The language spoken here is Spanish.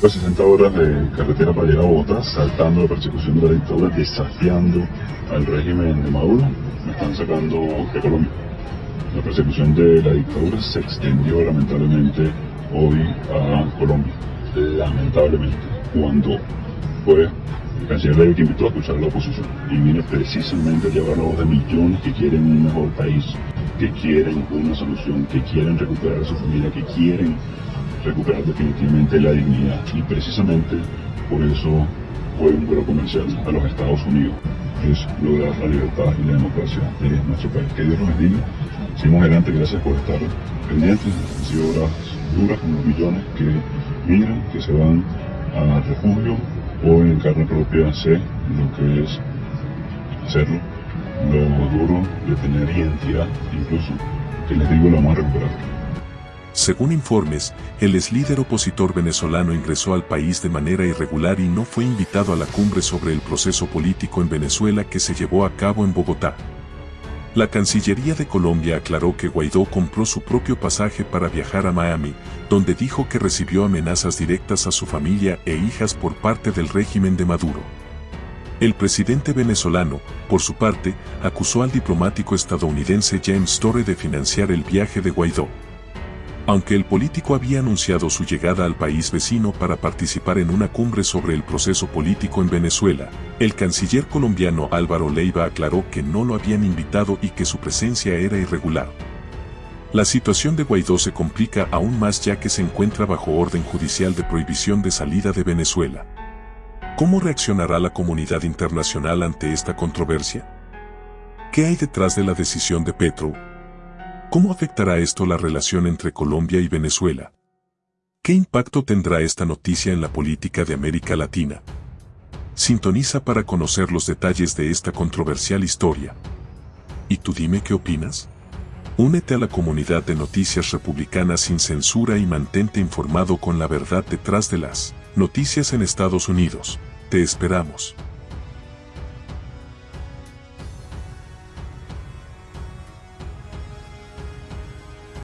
Pues 60 horas de carretera para llegar a Bogotá, saltando la persecución de la dictadura, desafiando al régimen de Maduro, me están sacando de Colombia. La persecución de la dictadura se extendió lamentablemente hoy a Colombia. Lamentablemente, cuando fue el canciller que invitó a escuchar a la oposición y viene precisamente a llevar la voz de millones que quieren un mejor país, que quieren una solución, que quieren recuperar a su familia, que quieren recuperar definitivamente la dignidad. Y precisamente por eso fue un vuelo comercial a los Estados Unidos, es lograr la libertad y la democracia de nuestro país. Que Dios los bendiga. Seguimos adelante, gracias por estar pendientes. Han sido horas duras con los millones que migran, que se van a refugio o en carne propia sé lo que es hacerlo, lo duro de tener identidad, incluso, que les digo, lo vamos a recuperar. Según informes, el ex líder opositor venezolano ingresó al país de manera irregular y no fue invitado a la cumbre sobre el proceso político en Venezuela que se llevó a cabo en Bogotá. La Cancillería de Colombia aclaró que Guaidó compró su propio pasaje para viajar a Miami, donde dijo que recibió amenazas directas a su familia e hijas por parte del régimen de Maduro. El presidente venezolano, por su parte, acusó al diplomático estadounidense James Torre de financiar el viaje de Guaidó. Aunque el político había anunciado su llegada al país vecino para participar en una cumbre sobre el proceso político en Venezuela, el canciller colombiano Álvaro Leiva aclaró que no lo habían invitado y que su presencia era irregular. La situación de Guaidó se complica aún más ya que se encuentra bajo orden judicial de prohibición de salida de Venezuela. ¿Cómo reaccionará la comunidad internacional ante esta controversia? ¿Qué hay detrás de la decisión de Petro, ¿Cómo afectará esto la relación entre Colombia y Venezuela? ¿Qué impacto tendrá esta noticia en la política de América Latina? Sintoniza para conocer los detalles de esta controversial historia. ¿Y tú dime qué opinas? Únete a la comunidad de noticias republicanas sin censura y mantente informado con la verdad detrás de las noticias en Estados Unidos. Te esperamos.